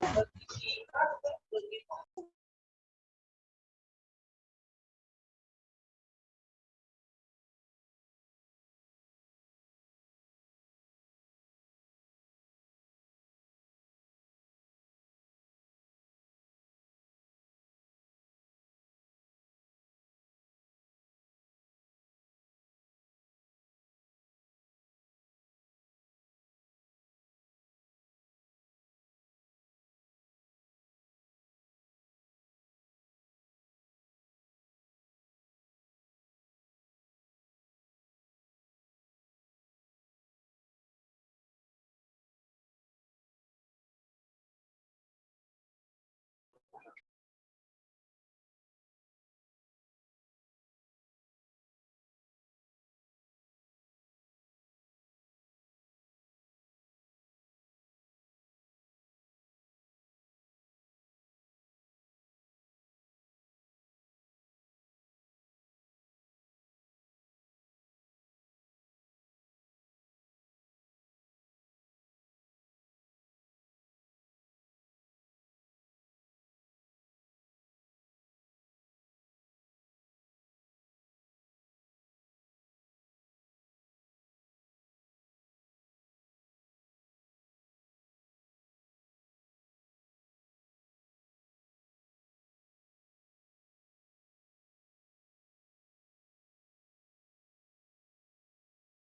我自己的工资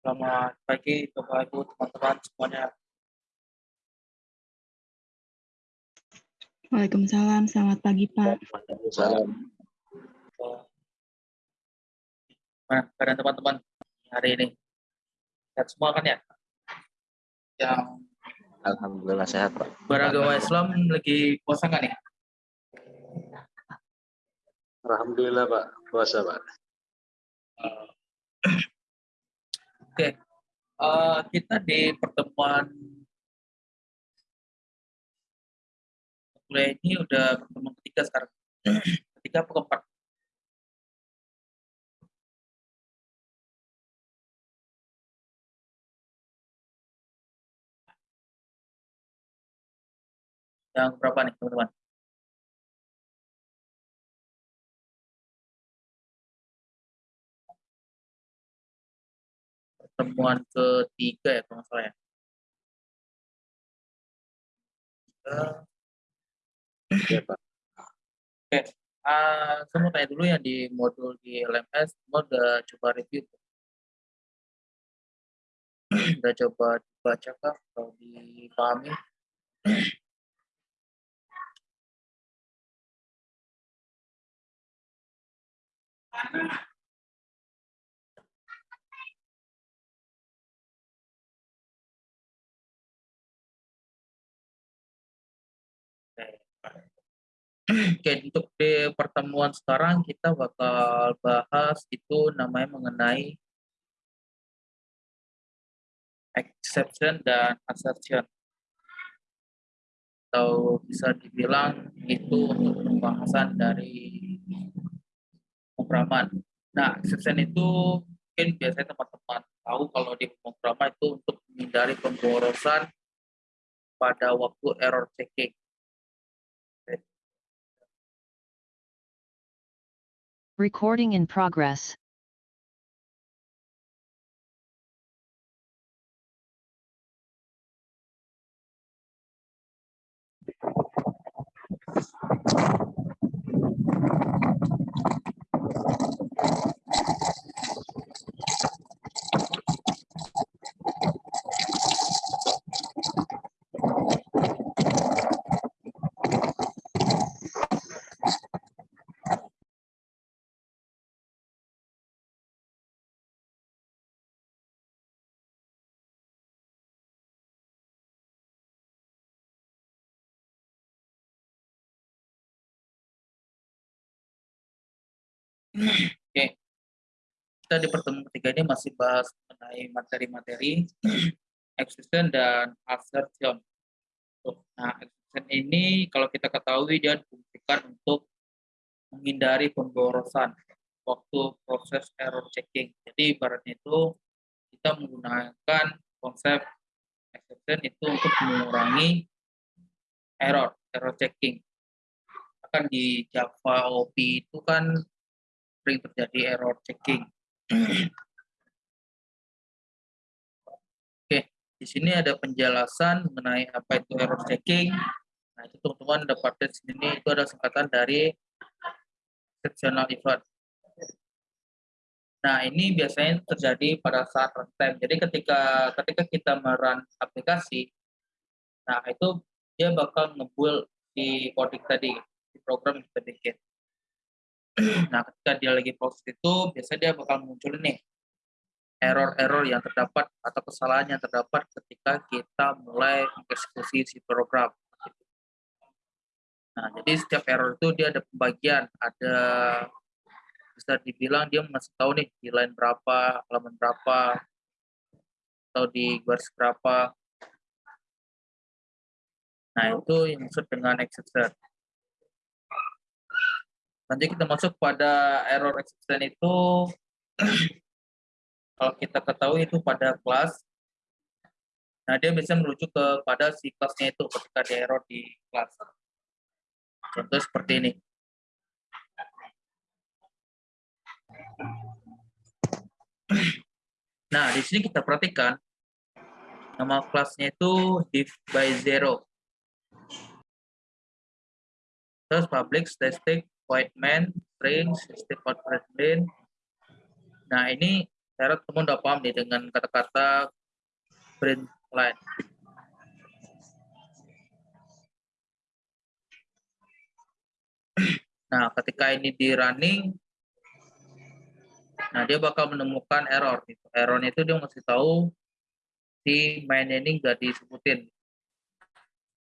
Selamat pagi Bapak Ibu teman-teman semuanya. Waalaikumsalam, selamat pagi Pak. Waalaikumsalam. Nah, keadaan teman-teman hari ini? Sehat semua kan ya? Yang Alhamdulillah sehat Pak. beragama Islam lagi puasa kan nih? Alhamdulillah Pak, puasa Pak. Oke, Eh, kita di pertemuan kuliah ini udah pertemuan ketiga sekarang. Ketiga apa keempat? Yang berapa nih teman-teman? Pertemuan ketiga ya kalau salah ya. Iya Pak. Ah, saya mau tanya dulu yang di modul di LMS, semua udah coba review? udah coba dibaca kah atau dipahami? Oke, untuk di pertemuan sekarang kita bakal bahas itu namanya mengenai exception dan assertion. Atau bisa dibilang itu untuk pembahasan dari pemrograman. Nah, exception itu mungkin biasanya teman-teman tahu kalau di pemrograman itu untuk menghindari pemborosan pada waktu error checking. Recording in progress. Oke. Kita di pertemuan ketiga ini masih bahas mengenai materi-materi exception dan assertion. Nah, exception ini kalau kita ketahui dia difungsikan untuk menghindari pemborosan waktu proses error checking. Jadi ibaratnya itu kita menggunakan konsep exception itu untuk mengurangi error, error checking. Kan di Java OP itu kan sering terjadi error checking. Oke, di sini ada penjelasan mengenai apa itu error checking. Nah, itu teman-teman dapat di sini itu ada singkatan dari exceptional event. Nah, ini biasanya terjadi pada saat runtime. Jadi ketika ketika kita merun aplikasi, nah itu dia bakal ngebuild di coding tadi, di program yang kita bikin. Nah, ketika dia lagi proses itu, biasanya dia bakal muncul nih error-error yang terdapat atau kesalahan yang terdapat ketika kita mulai mengeksekusi si program. Nah, jadi setiap error itu dia ada pembagian, ada bisa dibilang dia masih tahu nih di line berapa, halaman berapa, atau di garis berapa. Nah, itu yang maksud dengan exception. Nanti kita masuk pada error exception itu, kalau kita ketahui itu pada kelas, nah dia bisa merujuk kepada si kelasnya itu ketika ada error di kelas. Contoh seperti ini. Nah, di sini kita perhatikan nama kelasnya itu div by zero. Terus public static main string system out print. Nah, ini saya teman udah paham nih dengan kata-kata print line. Nah, ketika ini di running, Nah, dia bakal menemukan error. Gitu. Errornya itu dia masih tahu si main ini nggak disebutin.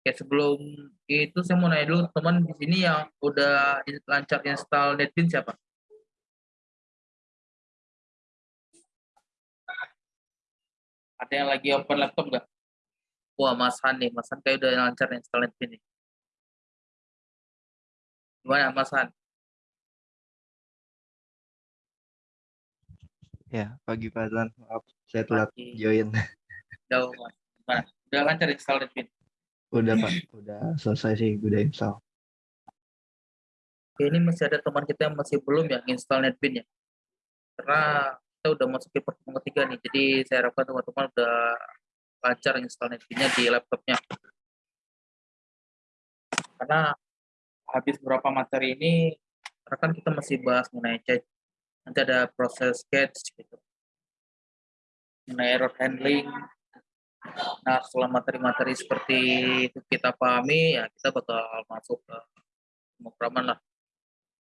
Oke, sebelum itu saya mau nanya dulu teman di sini yang udah lancar install NetBeans siapa? Ada yang lagi open laptop nggak? Wah, Mas Han nih. Mas Han kayak udah lancar install NetBeans nih. Gimana Mas Han? Ya, pagi Pak Zan. Maaf, saya telat Pagi. join. Udah, Mas. Gimana? Udah lancar install NetBeans? Udah Pak, udah selesai sih, udah install. Ini masih ada teman kita yang masih belum ya install NetBeans ya. Karena kita udah masuk ke pertemuan ketiga nih, jadi saya harapkan teman-teman udah lancar install NetBeans-nya di laptopnya. Karena habis beberapa materi ini, kan kita masih bahas mengenai chat, nanti ada proses sketch gitu, mengenai error handling. Nah, setelah materi-materi seperti itu kita pahami, ya kita bakal masuk ke pemrograman lah.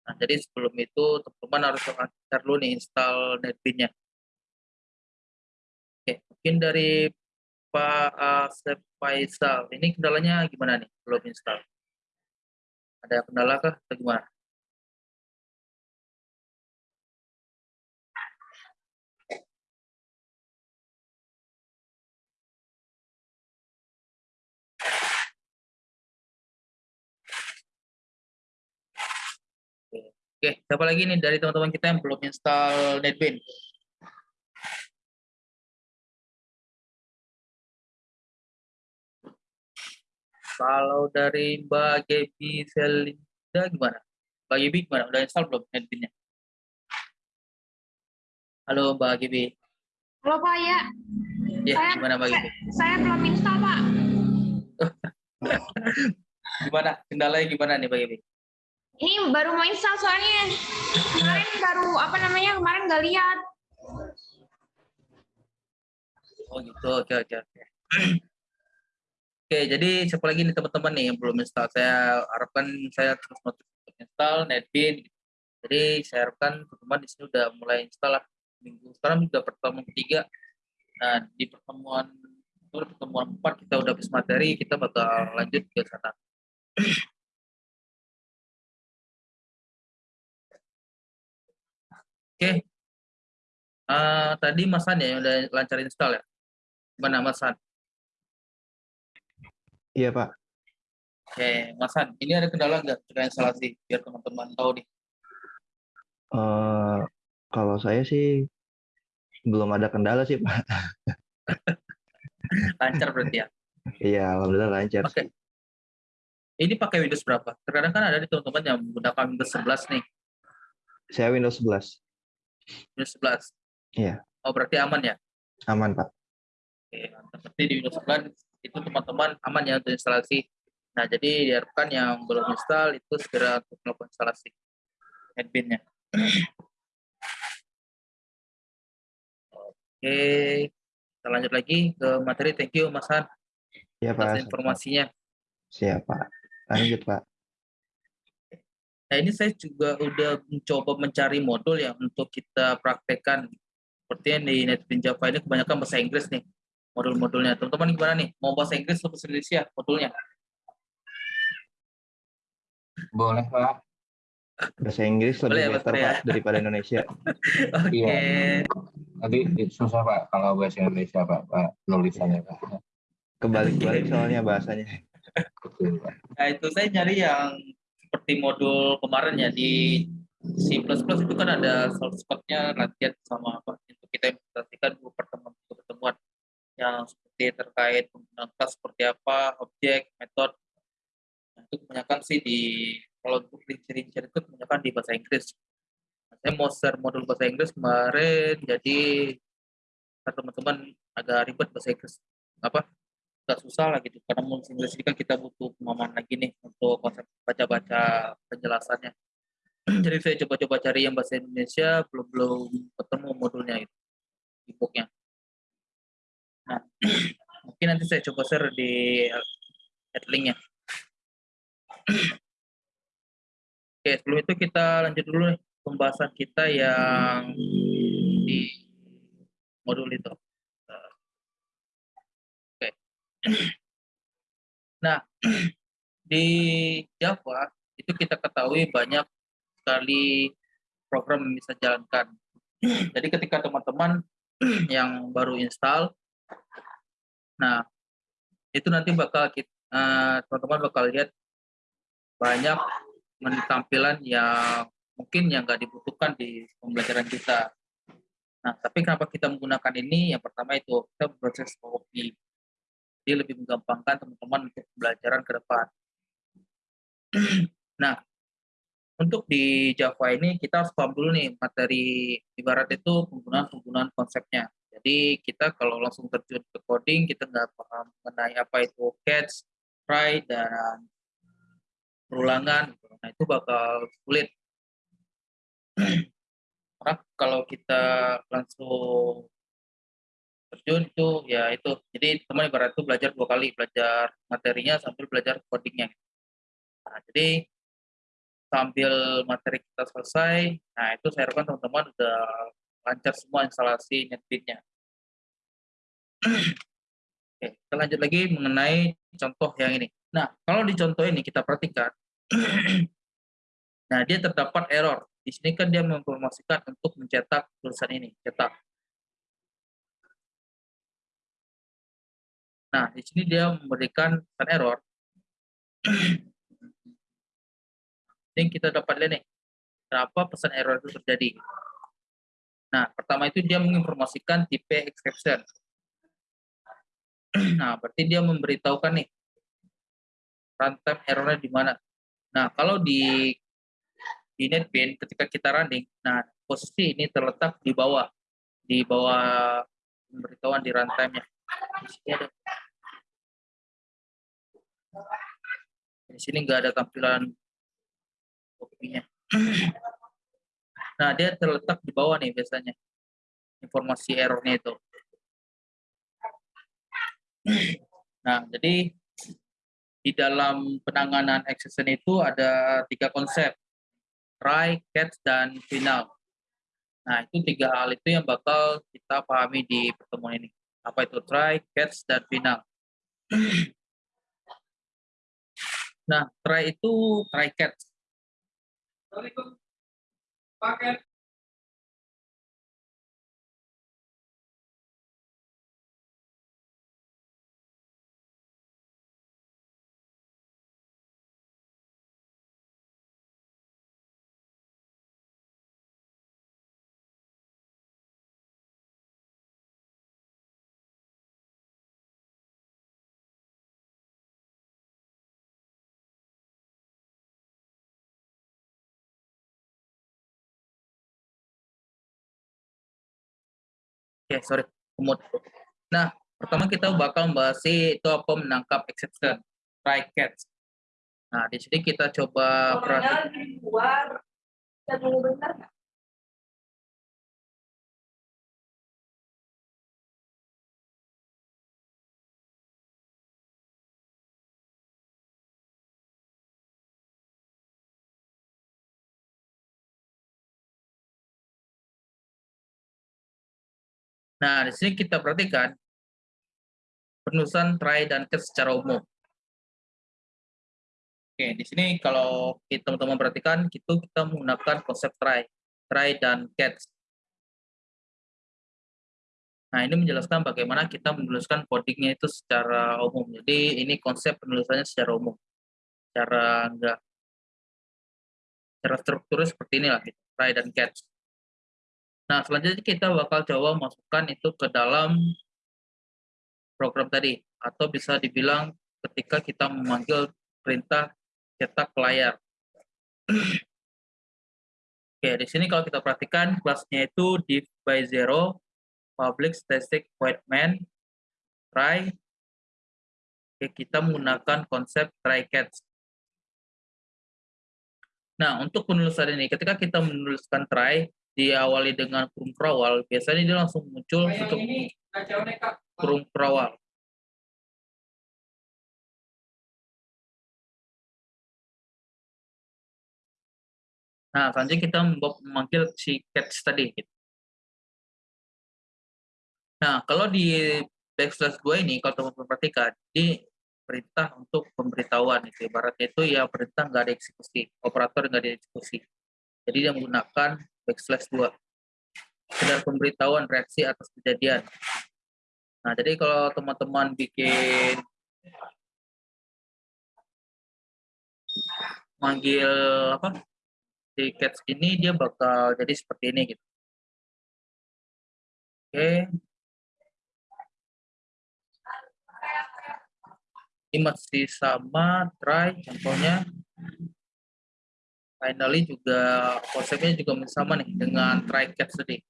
Nah, jadi sebelum itu teman-teman harus lancar dulu nih install NetBeans-nya. Oke, mungkin dari Pak Asep Faisal, ini kendalanya gimana nih belum install? Ada kendala kah atau gimana? Oke, siapa lagi nih dari teman-teman kita yang belum install NetBeans? Kalau dari Mbak Gaby Selinda gimana? Mbak Gaby gimana? Udah install belum NetBeans-nya? Halo Mbak Gaby. Halo Pak ya, Ya, Saya- gimana Mbak Gaby? saya belum install Pak. Gimana? Kendalanya gimana nih Mbak Gaby? Ini baru mau install soalnya kemarin baru apa namanya kemarin nggak lihat. Oh gitu, oke oke oke. Oke, jadi siapa lagi nih teman-teman nih yang belum install? Saya harapkan saya terus install NetBeans. Jadi saya harapkan teman-teman di sini udah mulai install lah minggu sekarang udah pertemuan ketiga. Nah di pertemuan pertemuan empat kita udah habis materi, kita bakal lanjut ke sana. Oke, Eh, tadi Mas Han ya yang udah lancar install ya? Gimana Mas Han? Iya Pak, Oke, Mas Han, ini ada kendala nggak terkait instalasi? Biar teman-teman tahu nih. Eh, kalau saya sih belum ada kendala sih Pak. Lancar berarti ya? Iya, alhamdulillah lancar Oke. sih. Ini pakai Windows berapa? Terkadang kan ada di teman-teman yang menggunakan Windows 11 nih, Saya Windows 11. Windows 11. Iya. Oh, berarti aman ya? Aman, Pak. Oke, mantap. Berarti di Windows 11 itu teman-teman aman ya untuk instalasi. Nah, jadi diharapkan yang belum install itu segera untuk melakukan instalasi adminnya. Oke, kita lanjut lagi ke materi. Thank you, Mas Han, Iya, Pak. atas informasinya. Siap, Pak. Lanjut, Pak. Nah, ini saya juga udah mencoba mencari modul ya untuk kita praktekkan. Seperti yang di NetBeans Java ini kebanyakan bahasa Inggris nih modul-modulnya. Teman-teman gimana nih? Mau bahasa Inggris atau bahasa Indonesia modulnya? Boleh, Pak. Bahasa Inggris lebih Boleh ya, better, Arya? Pak, daripada Indonesia. Oke. Iya. Nanti susah, Pak, kalau bahasa Indonesia, Pak, Pak nulisannya, Pak. Kebalik-balik soalnya bahasanya. Nah, itu saya nyari yang seperti modul kemarin ya di C++ itu kan ada shortcut-nya latihan sama apa untuk kita implementasikan dua pertemuan dua pertemuan yang seperti terkait penggunaan kelas seperti apa, objek, metode. Nah, itu kebanyakan sih di kalau untuk rincian itu kebanyakan di bahasa Inggris. Saya mau share modul bahasa Inggris kemarin, jadi teman-teman agak ribet bahasa Inggris. Apa? Agak susah lah gitu karena Inggris ini kan kita butuh pemahaman lagi nih untuk konsep baca-baca penjelasannya. Jadi saya coba-coba cari yang bahasa Indonesia belum belum ketemu modulnya itu di booknya. Nah, mungkin nanti saya coba share di linknya. Oke, sebelum itu kita lanjut dulu nih pembahasan kita yang di modul itu. Nah, di Java itu kita ketahui banyak sekali program yang bisa jalankan. Jadi ketika teman-teman yang baru install, nah itu nanti bakal kita teman-teman bakal lihat banyak tampilan yang mungkin yang nggak dibutuhkan di pembelajaran kita. Nah, tapi kenapa kita menggunakan ini? Yang pertama itu kita proses copy dia lebih menggampangkan teman-teman untuk pembelajaran ke depan. nah, untuk di Java ini kita harus paham dulu nih materi ibarat itu penggunaan-penggunaan konsepnya. Jadi kita kalau langsung terjun ke coding kita nggak paham mengenai apa itu catch, try dan perulangan. Nah itu bakal sulit. Karena kalau kita langsung terjun itu ya itu. Jadi teman ibarat itu belajar dua kali belajar materinya sambil belajar codingnya. Nah, jadi sambil materi kita selesai nah itu saya harapkan teman-teman udah lancar semua instalasi netbitnya oke kita lanjut lagi mengenai contoh yang ini. Nah kalau di contoh ini kita perhatikan nah dia terdapat error. Di sini kan dia menginformasikan untuk mencetak tulisan ini cetak Nah, di sini dia memberikan error. Ini kita dapat lihat nih, berapa pesan error itu terjadi. Nah, pertama itu dia menginformasikan tipe exception. Nah, berarti dia memberitahukan nih, runtime errornya di mana. Nah, kalau di di NetBeans ketika kita running, nah posisi ini terletak di bawah, di bawah pemberitahuan di runtime-nya. Di sini ada di sini nggak ada tampilan kopinya. Nah, dia terletak di bawah nih biasanya. Informasi errornya itu. Nah, jadi di dalam penanganan exception itu ada tiga konsep. Try, catch, dan final. Nah, itu tiga hal itu yang bakal kita pahami di pertemuan ini. Apa itu try, catch, dan final. Nah, try itu try catch. Paket. Oke, sorry. Umut. Nah, pertama kita bakal membahas itu apa menangkap exception, try catch. Nah, di sini kita coba perhatikan. di luar. Kita dulu bentar nggak? Nah, di sini kita perhatikan penulisan try dan catch secara umum. Oke, di sini kalau teman-teman perhatikan, itu kita menggunakan konsep try, try dan catch. Nah, ini menjelaskan bagaimana kita menuliskan codingnya itu secara umum. Jadi, ini konsep penulisannya secara umum. Secara enggak secara strukturnya seperti inilah, try dan catch. Nah, selanjutnya kita bakal coba masukkan itu ke dalam program tadi. Atau bisa dibilang ketika kita memanggil perintah cetak layar. Oke, di sini kalau kita perhatikan kelasnya itu div by zero, public static void main, try. Oke, kita menggunakan konsep try catch. Nah, untuk penulisan ini, ketika kita menuliskan try, diawali dengan kurung perawal, biasanya dia langsung muncul untuk kurung perawal. Nah, selanjutnya kita memanggil si catch tadi. gitu. Nah, kalau di backslash 2 ini, kalau teman-teman perhatikan, ini perintah untuk pemberitahuan. Itu. Ibaratnya itu ya perintah nggak ada eksekusi, operator nggak ada eksekusi. Jadi dia menggunakan backslash 2. Sekedar pemberitahuan reaksi atas kejadian. Nah, jadi kalau teman-teman bikin manggil apa si ini dia bakal jadi seperti ini gitu. Oke. Ini masih sama try contohnya. Finally juga konsepnya juga sama nih dengan try catch tadi.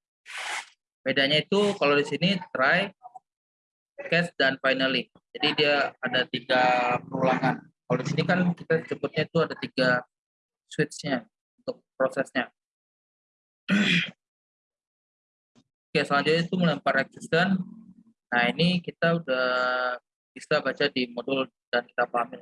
Bedanya itu kalau di sini try, catch dan finally. Jadi dia ada tiga perulangan. Kalau di sini kan kita sebutnya itu ada tiga switch-nya untuk prosesnya. Oke, selanjutnya itu melempar existence. Nah, ini kita udah bisa baca di modul dan kita pahami.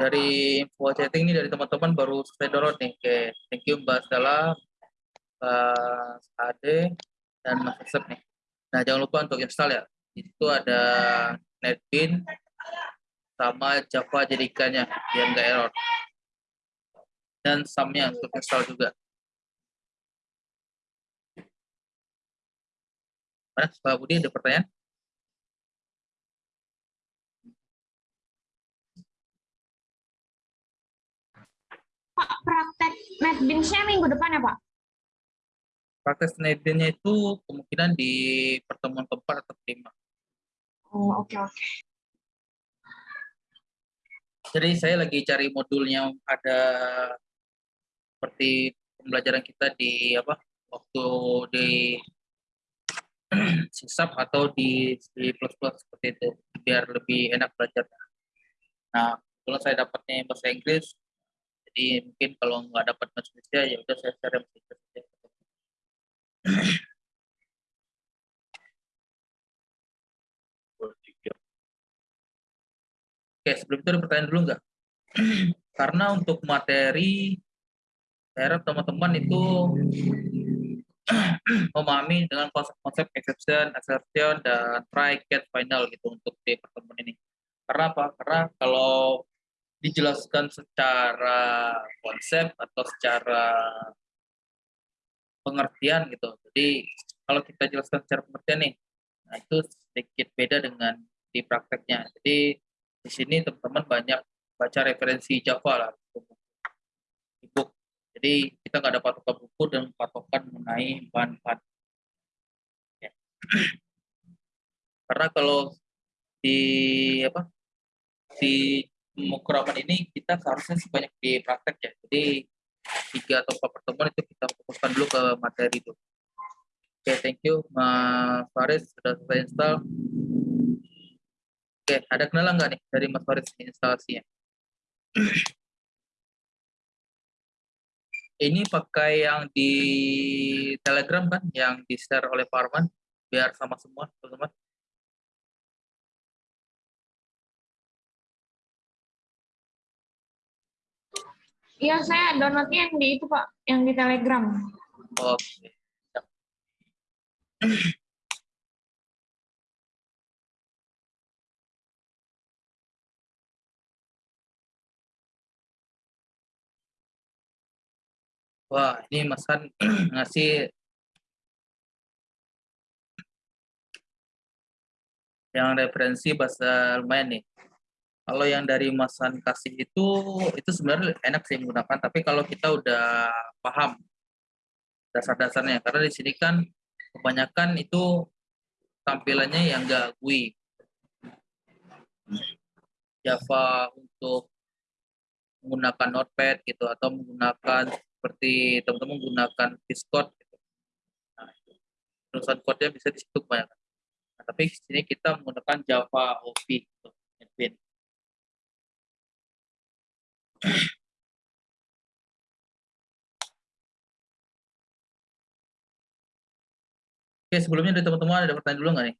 Dari info chatting ini dari teman-teman baru selesai download nih. Oke, thank you Mbak Stella, Mbak Ade, dan Mas Yosef nih. Nah, jangan lupa untuk install ya. Di situ ada netbin sama Java jadikannya biar nggak error. Dan sumnya untuk install juga. Mana, Pak Budi ada pertanyaan? Pak, praktek NetBeans-nya minggu depan ya, Pak? Praktek netbin-nya itu kemungkinan di pertemuan keempat atau kelima. Oh, oke, oke. Jadi saya lagi cari modul yang ada seperti pembelajaran kita di apa waktu di sisap atau di di plus plus seperti itu biar lebih enak belajar. Nah kalau saya dapatnya bahasa Inggris, jadi mungkin kalau nggak dapat Indonesia ya udah saya Inggris. aja. Oke, sebelum itu ada pertanyaan dulu nggak? Karena untuk materi, saya teman-teman itu memahami dengan konsep-konsep exception, assertion, dan try, get, final gitu untuk di pertemuan ini. Karena apa? Karena kalau dijelaskan secara konsep atau secara pengertian gitu. Jadi kalau kita jelaskan secara pengertian nih, nah itu sedikit beda dengan di prakteknya. Jadi di sini teman-teman banyak baca referensi Java lah, ebook. Jadi kita nggak ada patokan buku dan patokan mengenai bahan-bahan. Karena kalau di apa di pemrograman ini kita seharusnya sebanyak di praktek ya. Jadi tiga atau empat pertemuan itu kita fokuskan dulu ke materi itu. Oke, thank you Mas Faris sudah selesai install. Oke, ada kenalan nggak nih dari Mas Faris instalasinya? Ini pakai yang di Telegram kan, yang di share oleh Pak biar sama semua teman-teman. Iya, saya downloadnya yang di itu Pak, yang di Telegram. Oke. Wah, ini Mas Han ngasih yang referensi bahasa lumayan nih. Kalau yang dari Mas Han kasih itu, itu sebenarnya enak sih menggunakan. Tapi kalau kita udah paham dasar-dasarnya, karena di sini kan kebanyakan itu tampilannya yang enggak GUI. Java untuk menggunakan Notepad gitu atau menggunakan seperti teman-teman menggunakan Discord gitu. Nah, tulisan code-nya bisa di situ kebanyakan. Nah, tapi di sini kita menggunakan Java OP gitu, admin. Oke, sebelumnya dari teman-teman ada pertanyaan dulu nggak nih?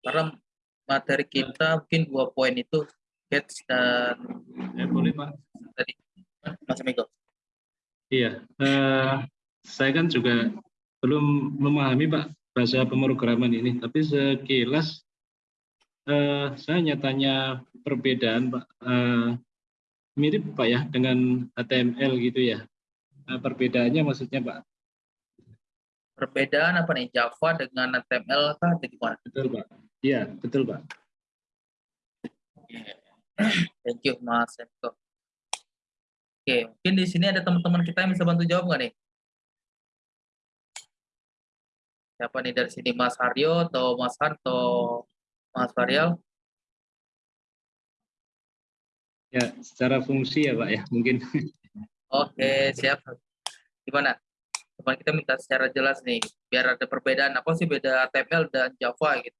Karena materi kita mungkin dua poin itu catch dan Ya, boleh Pak. tadi Mas Miko. Iya, eh, saya kan juga belum memahami Pak bahasa pemrograman ini, tapi sekilas eh, saya hanya tanya perbedaan Pak. Eh, mirip Pak ya dengan HTML gitu ya. Nah, perbedaannya maksudnya Pak. Perbedaan apa nih Java dengan HTML kah atau gimana? Betul Pak. Iya, betul Pak. Thank you Mas Miko. Oke, mungkin di sini ada teman-teman kita yang bisa bantu jawab nggak nih? Siapa nih dari sini Mas Haryo atau Mas atau Mas Varial? Ya, secara fungsi ya Pak ya, mungkin. Oke, siap. Gimana? Coba kita minta secara jelas nih, biar ada perbedaan apa sih beda HTML dan Java gitu.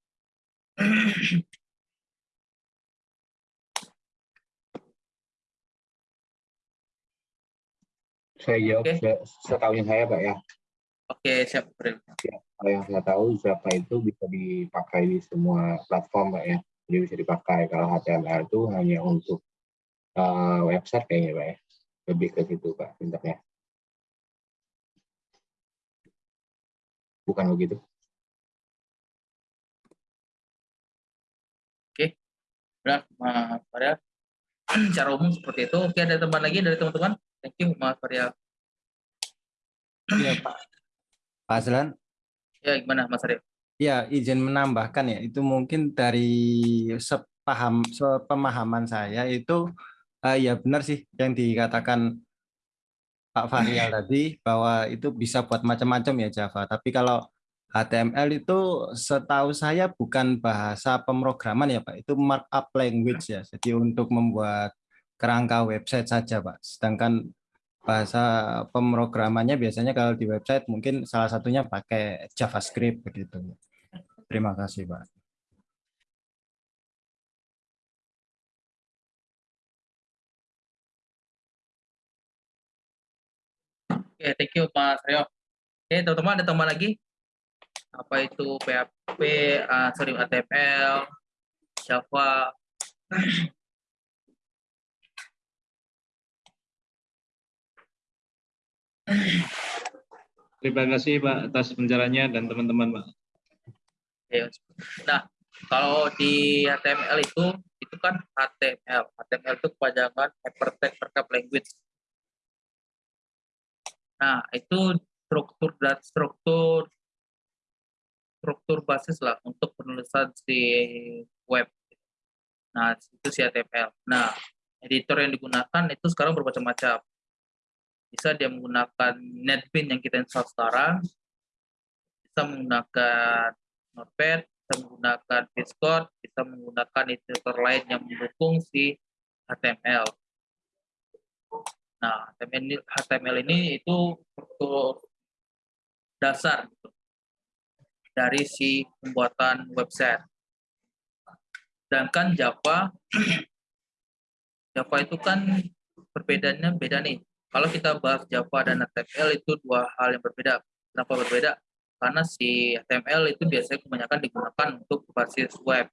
Saya jawab setahu yang saya Pak ya. Oke, siap. April. Kalau yang saya tahu Java itu bisa dipakai di semua platform Pak ya. Jadi bisa dipakai. Kalau HTML itu hanya untuk eh, website kayaknya Pak ya. Lebih ke situ Pak sintaknya. Bukan begitu? Benar, Mas Varial. Secara umum seperti itu. Oke, ada teman lagi dari teman-teman? Thank you, Mas Varial. Iya Pak. Pak Azlan, Ya, gimana Mas Arif? ya izin menambahkan ya, itu mungkin dari sepaham sepemahaman saya itu eh, ya benar sih yang dikatakan Pak Fahrial tadi bahwa itu bisa buat macam-macam ya Java. Tapi kalau HTML itu setahu saya bukan bahasa pemrograman ya Pak, itu markup language ya. Jadi untuk membuat kerangka website saja Pak. Sedangkan bahasa pemrogramannya biasanya kalau di website mungkin salah satunya pakai JavaScript begitu. Terima kasih Pak. Oke, thank you Mas Rio. Oke, teman-teman ada tambah lagi? Apa itu PHP, ah, sorry HTML, Java, Terima kasih Pak atas penjelasannya dan teman-teman Pak. Nah, kalau di HTML itu itu kan HTML. HTML itu kepanjangan Hypertext Markup Language. Nah, itu struktur dan struktur struktur basis lah untuk penulisan si web. Nah, itu si HTML. Nah, editor yang digunakan itu sekarang bermacam-macam. Bisa dia menggunakan NetBeans yang kita install sekarang, bisa menggunakan Notepad, bisa menggunakan Discord, bisa menggunakan editor lain yang mendukung si HTML. Nah, HTML ini, itu struktur dasar gitu, dari si pembuatan website. Sedangkan Java, Java itu kan perbedaannya beda nih. Kalau kita bahas Java dan HTML itu dua hal yang berbeda. Kenapa berbeda? Karena si HTML itu biasanya kebanyakan digunakan untuk berbasis web.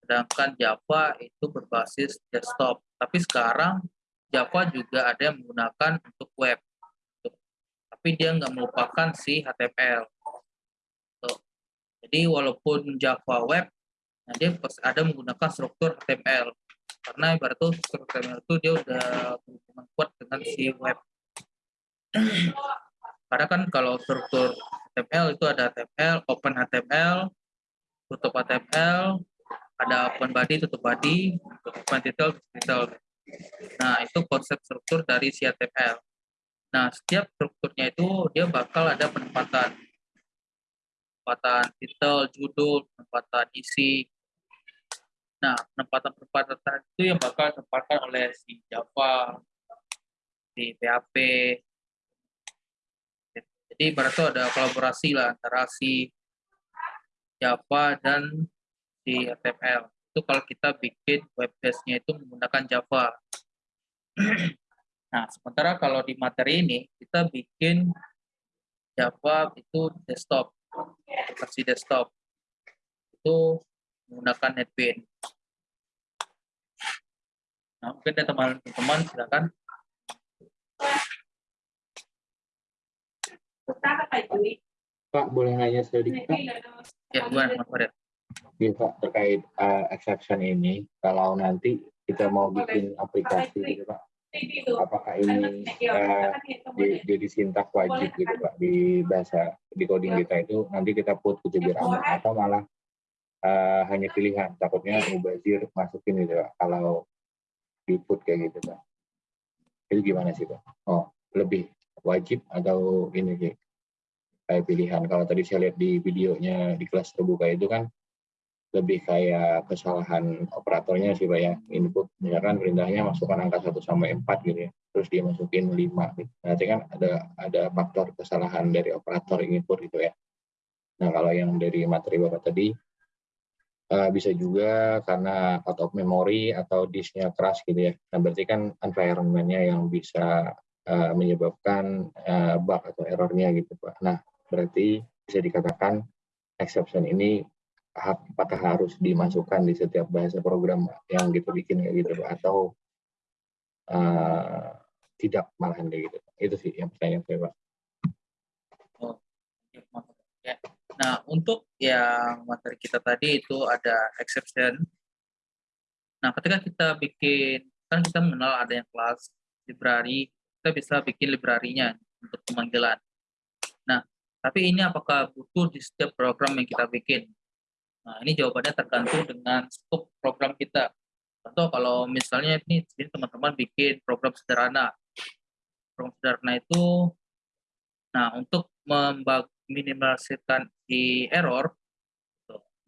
Sedangkan Java itu berbasis desktop. Tapi sekarang Java juga ada yang menggunakan untuk web. Tapi dia nggak melupakan si HTML. Jadi walaupun Java web, nah dia ada menggunakan struktur HTML karena ibarat tuh struktur HTML itu dia udah berhubungan kuat dengan si web karena kan kalau struktur HTML itu ada HTML, open HTML, tutup HTML, ada open body, tutup body, open title, title. Nah, itu konsep struktur dari HTML. Nah, setiap strukturnya itu dia bakal ada penempatan. Penempatan title, judul, penempatan isi, Nah, penempatan-penempatan itu yang bakal ditempatkan oleh si Java, si PHP. Jadi berarti ada kolaborasi lah antara si Java dan si HTML. Itu kalau kita bikin web base-nya itu menggunakan Java. nah, sementara kalau di materi ini kita bikin Java itu desktop, versi desktop. Itu menggunakan NetBeans. Nah, mungkin ada teman-teman silakan. Pak, boleh nanya sedikit? Pak? Ya, Farid? Ya, Pak, terkait uh, exception ini, kalau nanti kita mau bikin aplikasi gitu, Pak, apakah ini uh, di, jadi sintak wajib gitu, Pak, di bahasa di coding kita itu nanti kita put kejadian atau malah uh, hanya pilihan, takutnya mubazir masukin gitu, Pak, kalau di put kayak gitu, Pak. Itu gimana sih, Pak? Oh, lebih wajib atau ini sih? kayak pilihan. Kalau tadi saya lihat di videonya di kelas terbuka itu kan lebih kayak kesalahan operatornya sih Pak ya. Input misalkan perintahnya masukkan angka 1 sampai 4 gitu ya. Terus dia masukin 5 gitu. Nanti kan ada ada faktor kesalahan dari operator input gitu ya. Nah, kalau yang dari materi Bapak tadi uh, bisa juga karena out of memory atau disknya keras gitu ya. Nah, berarti kan environment-nya yang bisa uh, menyebabkan uh, bug atau errornya gitu Pak. Nah, berarti bisa dikatakan exception ini apakah harus dimasukkan di setiap bahasa program yang kita bikin kayak gitu atau uh, tidak malahan kayak gitu itu sih yang pertanyaan saya pak. Oh, ya. Nah untuk yang materi kita tadi itu ada exception. Nah ketika kita bikin kan kita mengenal ada yang kelas library kita bisa bikin library-nya untuk pemanggilan. Nah tapi ini apakah butuh di setiap program yang kita bikin? Nah, ini jawabannya tergantung dengan skop program kita. Contoh kalau misalnya ini teman-teman bikin program sederhana. Program sederhana itu, nah untuk meminimalisirkan di error,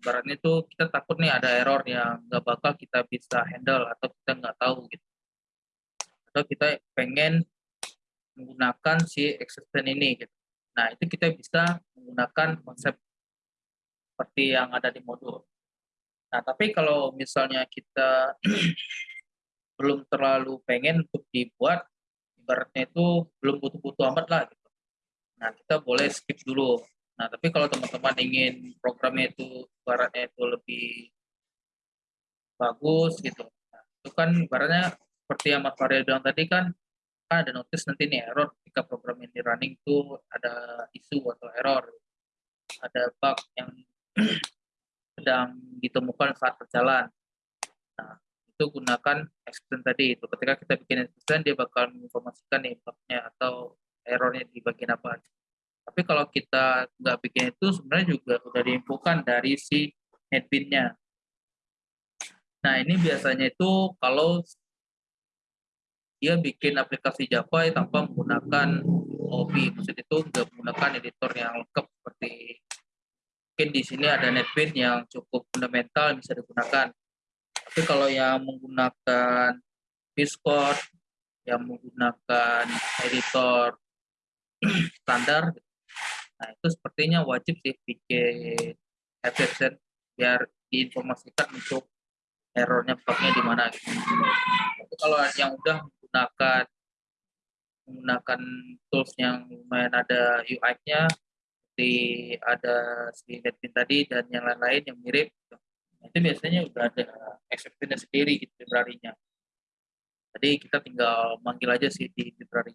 baratnya itu kita takut nih ada error yang nggak bakal kita bisa handle atau kita nggak tahu gitu. Atau kita pengen menggunakan si exception ini gitu. Nah, itu kita bisa menggunakan konsep seperti yang ada di modul. Nah, tapi kalau misalnya kita belum terlalu pengen untuk dibuat, ibaratnya itu belum butuh-butuh amat lah. Gitu. Nah, kita boleh skip dulu. Nah, tapi kalau teman-teman ingin programnya itu ibaratnya itu lebih bagus gitu, nah, itu kan ibaratnya seperti yang Mas Farid bilang tadi kan kan ada notice nanti nih error ketika program ini running itu ada isu atau error ada bug yang sedang ditemukan saat berjalan. Nah itu gunakan exception tadi itu. Ketika kita bikin exception dia bakal menginformasikan bugnya atau errornya di bagian apa tapi kalau kita nggak bikin itu sebenarnya juga sudah diinfokan dari si netbin-nya nah ini biasanya itu kalau dia bikin aplikasi Java tanpa menggunakan OP. Maksud itu nggak menggunakan editor yang lengkap seperti mungkin di sini ada NetBeans yang cukup fundamental bisa digunakan. Tapi kalau yang menggunakan Discord, yang menggunakan editor standar, nah itu sepertinya wajib sih bikin exception biar diinformasikan untuk errornya bugnya di mana gitu. Tapi kalau yang udah menggunakan menggunakan tools yang lumayan ada UI-nya seperti ada si NetBeans tadi dan yang lain-lain yang mirip gitu. Itu biasanya udah ada exception sendiri gitu library-nya. Jadi kita tinggal manggil aja sih di library.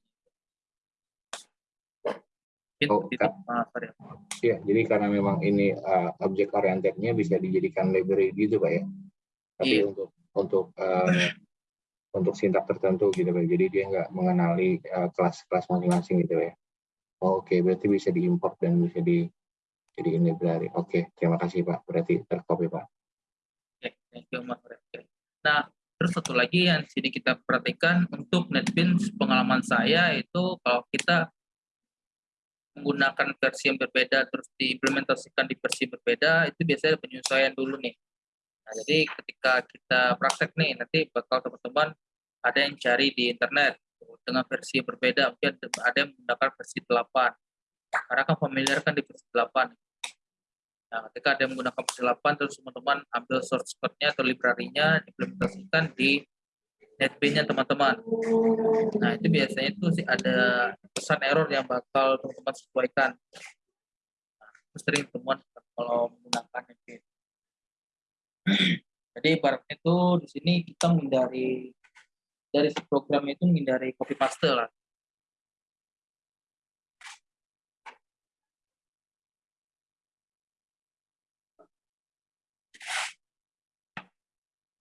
Oh, itu, Arya. Iya, jadi karena memang ini uh, objek orientednya bisa dijadikan library gitu Pak ya. Tapi Iya. untuk untuk uh, untuk sintak tertentu gitu Pak. Jadi dia nggak mengenali uh, kelas-kelas masing-masing gitu ya. Oke, berarti bisa diimport dan bisa di jadiin library. Oke, terima kasih Pak. Berarti tercopy Pak. Oke, thank you Mas. Nah, terus satu lagi yang sini kita perhatikan untuk NetBeans pengalaman saya itu kalau kita menggunakan versi yang berbeda terus diimplementasikan di versi berbeda itu biasanya penyesuaian dulu nih. Nah, jadi ketika kita praktek nih nanti bakal teman-teman ada yang cari di internet dengan versi yang berbeda mungkin ada yang menggunakan versi 8 karena kan familiar kan di versi 8 Nah, ketika ada yang menggunakan versi 8, terus teman-teman ambil source code-nya atau library-nya, implementasikan di NetBeans-nya teman-teman. Nah, itu biasanya itu sih ada pesan error yang bakal teman-teman sesuaikan. Nah, sering temuan kalau menggunakan NetBeans. Jadi ibaratnya itu di sini kita menghindari dari program itu menghindari copy paste lah.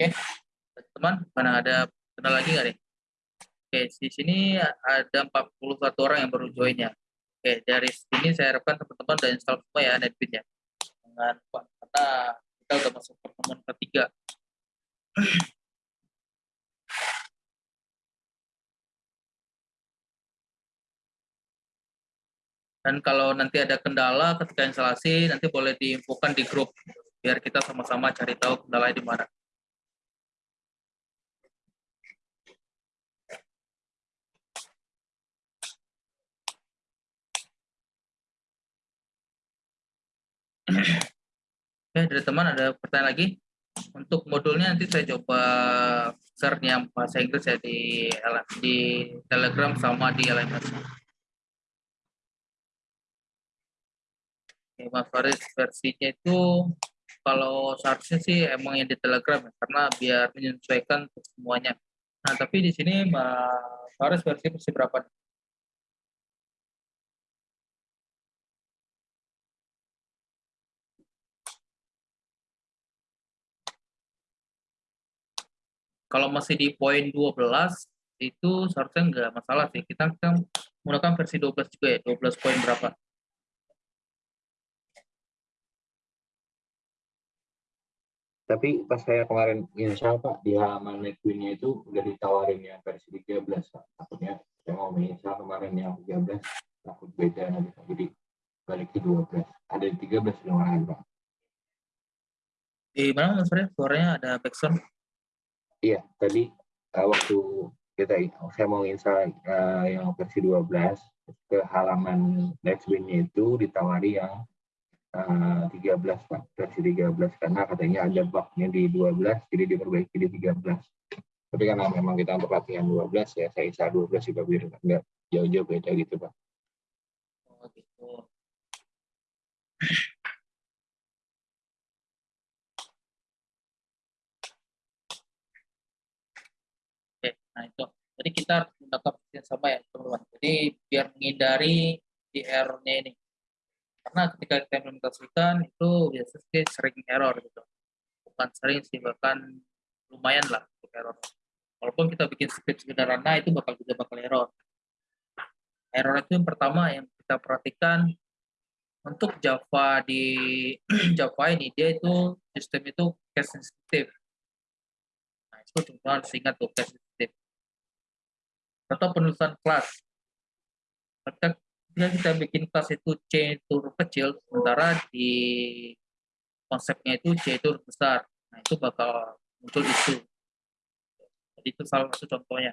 Oke, teman, mana ada kenal lagi nggak nih? Oke, di sini ada 41 orang yang baru join ya. Oke, dari sini saya harapkan teman-teman udah install semua ya NetBeans ya. Jangan lupa, karena kita udah masuk pertemuan ketiga. Dan kalau nanti ada kendala ketika instalasi, nanti boleh diinfokan di grup biar kita sama-sama cari tahu kendalanya di mana. Oke, dari teman ada pertanyaan lagi? Untuk modulnya nanti saya coba share yang bahasa Inggris ya di di Telegram sama di LMS. Mas Faris versinya itu kalau seharusnya sih emang yang di Telegram ya, karena biar menyesuaikan semuanya. Nah, tapi di sini Mas Faris versi versi berapa? nih? Kalau masih di poin 12 itu seharusnya nggak masalah sih. Kita kan menggunakan versi 12 juga ya, 12 poin berapa? Tapi pas saya kemarin install Pak di halaman NetBeans-nya itu udah ditawarin yang versi 13 Pak. Takutnya saya mau menginstal kemarin yang 13 takut beda nanti Pak. Jadi balik ke 12. Ada di 13 di malahan Pak. Di mana Mas Faris? Suaranya ada backsound. Iya, tadi uh, waktu kita saya mau install uh, yang versi 12 ke halaman NetBeans itu ditawari yang 13 Pak, versi 13 karena katanya ada bugnya di 12 jadi diperbaiki di 13. Tapi karena memang kita untuk latihan 12 ya saya install 12 juga biar enggak jauh-jauh beda gitu Pak. Oh gitu. Oke, nah itu. Jadi kita menggunakan yang sama ya teman-teman. Jadi biar menghindari di error-nya ini. Karena ketika kita implementasikan itu biasanya sering error gitu. Bukan sering sih, bahkan lumayan lah untuk error. Walaupun kita bikin script sederhana itu bakal juga bakal error. Error itu yang pertama yang kita perhatikan untuk Java di Java ini dia itu sistem itu case sensitive. Nah, itu teman harus ingat tuh case sensitive. Atau penulisan kelas. Ketika Jika kita bikin kelas itu C itu kecil, sementara di konsepnya itu C itu besar. Nah, itu bakal muncul isu. Jadi itu salah satu contohnya.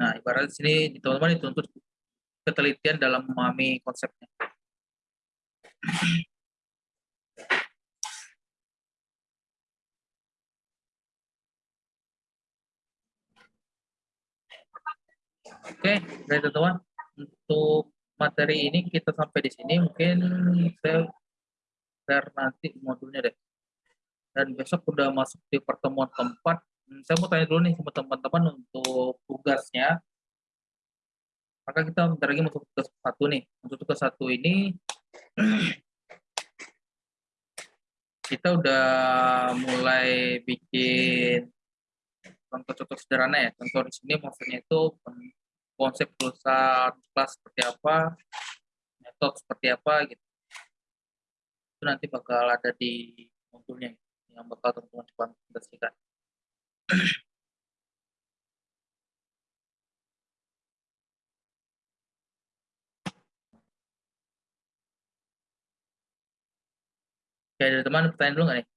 Nah, ibarat di sini teman-teman dituntut ketelitian dalam memahami konsepnya. Oke, baik teman-teman. Untuk materi ini kita sampai di sini. Mungkin saya share nanti modulnya deh. Dan besok udah masuk di pertemuan keempat. Hmm, Saya mau tanya dulu nih sama teman-teman untuk tugasnya. Maka kita bentar lagi masuk tugas satu nih. Untuk tugas satu ini kita udah mulai bikin contoh-contoh sederhana ya. Contoh di sini maksudnya itu konsep perusahaan kelas seperti apa, metode seperti apa gitu. Itu nanti bakal ada di modulnya yang bakal teman-teman implementasikan. Oke, ada teman pertanyaan dulu nggak nih?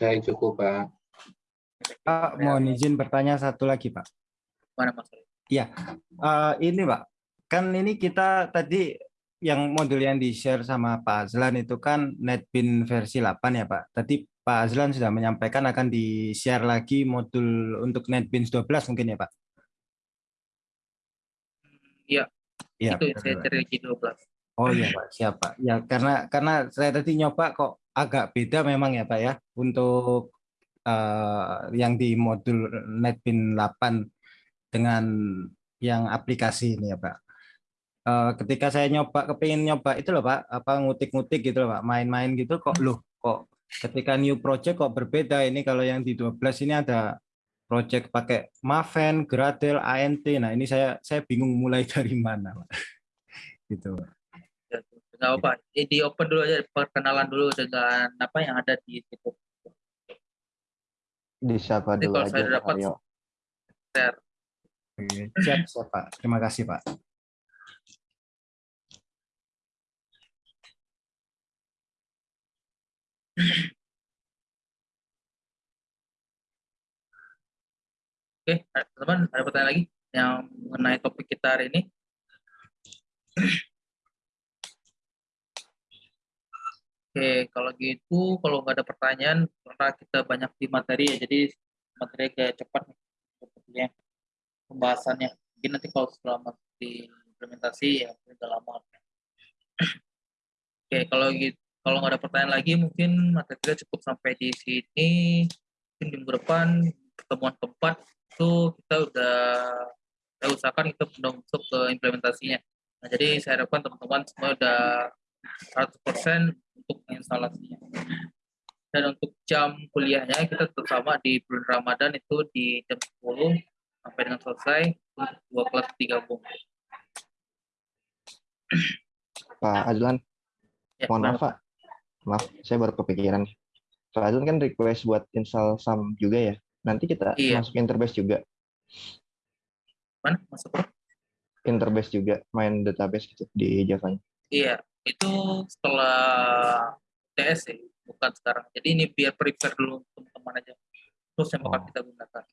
Saya cukup, Pak. Pak, mohon izin bertanya satu lagi, Pak. Mana Mas? Eh, ini, Pak. Kan ini kita tadi yang modul yang di-share sama Pak Azlan itu kan NetBeans versi 8 ya, Pak. Tadi Pak Azlan sudah menyampaikan akan di-share lagi modul untuk NetBeans 12 mungkin ya, Pak? Iya, Iya. itu saya Pak. cari lagi 12. Oh iya Pak, siap Pak. Ya karena karena saya tadi nyoba kok agak beda memang ya Pak ya untuk eh, yang di modul NetBeans 8 dengan yang aplikasi ini ya Pak. Eh, ketika saya nyoba kepingin nyoba itu loh Pak, apa ngutik-ngutik gitu loh Pak, main-main gitu kok loh kok ketika new project kok berbeda ini kalau yang di 12 ini ada project pakai Maven, Gradle, ANT. Nah, ini saya saya bingung mulai dari mana, Pak. Gitu. Pak. Apa-apa. Eh, Di open dulu aja, perkenalan dulu dengan apa yang ada di situ. Disapa Nanti dulu kalau aja saya Pak dapat Aryo. share. Oke, Siap, siap, Pak. Terima kasih, Pak. Oke, teman-teman ada pertanyaan lagi yang mengenai topik kita hari ini? Oke, kalau gitu, kalau nggak ada pertanyaan, karena kita banyak di materi ya, jadi materi agak cepat nih, sepertinya pembahasannya. Mungkin nanti kalau setelah masuk di implementasi ya udah lama. Oke, kalau gitu, kalau nggak ada pertanyaan lagi, mungkin materi kita cukup sampai di sini. Mungkin minggu depan pertemuan keempat itu kita udah kita usahakan kita udah masuk ke implementasinya. Nah, jadi saya harapkan teman-teman semua udah 100% untuk instalasinya. Dan untuk jam kuliahnya kita tetap sama di bulan Ramadan itu di jam 10 sampai dengan selesai untuk dua kelas digabung. Pak Azlan, Ya, mohon maaf Pak. Maaf, saya baru kepikiran. Pak Azlan kan request buat install SAM juga ya. Nanti kita Iya. masuk Interbase juga. Mana? Masuk bro? Interbase juga, main database gitu di Java. Iya, itu setelah TS ya, bukan sekarang. Jadi ini biar prepare dulu teman-teman aja. Terus yang bakal Oh. kita gunakan.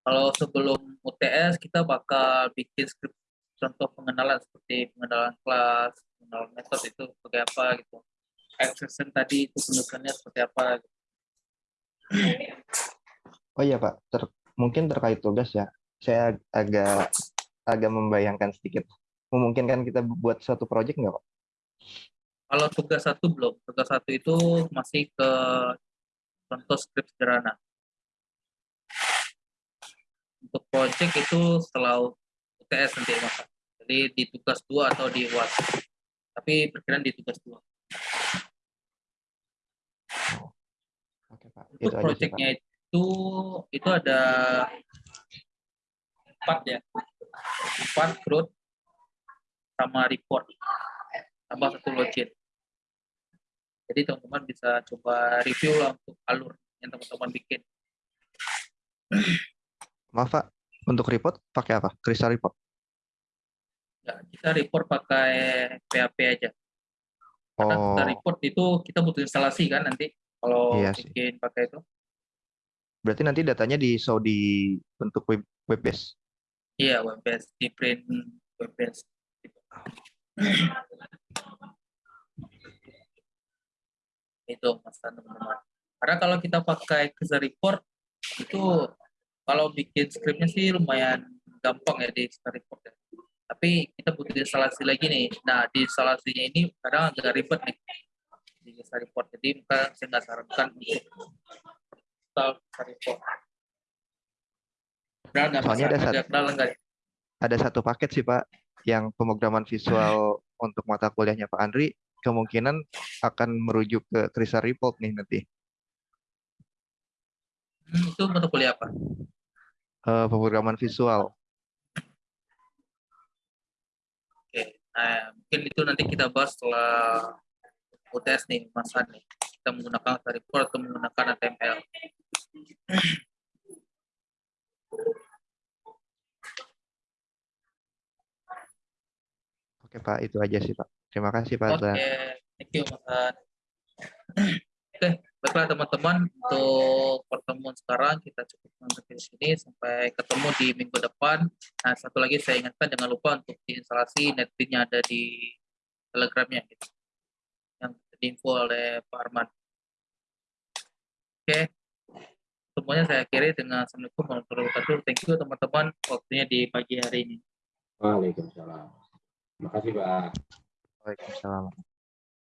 Kalau sebelum UTS kita bakal bikin skrip contoh pengenalan seperti pengenalan kelas, pengenalan metode itu seperti apa gitu. Exception tadi itu penulisannya seperti apa. Gitu. Oh iya Pak, ter- mungkin terkait tugas ya. Saya ag- agak agak membayangkan sedikit. Memungkinkan kita buat suatu project nggak Pak? Kalau tugas satu belum, tugas satu itu masih ke contoh skrip sederhana. Untuk project itu setelah UTS nanti masa. Jadi di tugas dua atau di UAS. Tapi perkiraan di tugas dua. Oke Pak, Untuk itu aja sih Pak. projectnya itu itu ada empat ya, empat growth sama report, tambah satu login. Jadi teman-teman bisa coba review lah untuk alur yang teman-teman bikin. Maaf Pak, untuk report pakai apa? Crystal report. Ya, kita report pakai PHP aja. Karena kita Oh, report itu kita butuh instalasi kan nanti kalau Iya sih. bikin pakai itu. berarti nanti datanya di show di bentuk web web base. Iya, web based di print web based. Itu mas teman-teman. Karena kalau kita pakai Crystal report itu kalau bikin skripnya sih lumayan gampang ya di Crystal report ya. Tapi kita butuh instalasi lagi nih. Nah di instalasinya ini kadang agak ribet nih di Crystal report. Jadi maka saya nggak sarankan untuk install Crystal report. Nggak Soalnya ada bisa satu-? Ada satu paket sih Pak yang pemrograman visual untuk mata kuliahnya Pak Andri kemungkinan akan merujuk ke Crystal report nih nanti. Hmm, itu mata kuliah apa? Eh, pemrograman visual. Oke, nah mungkin itu nanti kita bahas setelah UTS nih, Mas nih. Kita menggunakan Crystal report atau menggunakan HTML. Oke Pak, itu aja sih Pak. Terima kasih Pak. Oke, Zan. thank you Han. Oke, baiklah teman-teman untuk pertemuan sekarang kita cukup sampai di sini sampai ketemu di minggu depan. Nah, satu lagi saya ingatkan jangan lupa untuk diinstalasi netbitnya ada di telegramnya gitu. Yang diinfo oleh Pak Arman. Oke, semuanya saya akhiri dengan Assalamualaikum warahmatullahi wabarakatuh. Thank you teman-teman waktunya di pagi hari ini. Waalaikumsalam. Terima kasih Pak. Waalaikumsalam.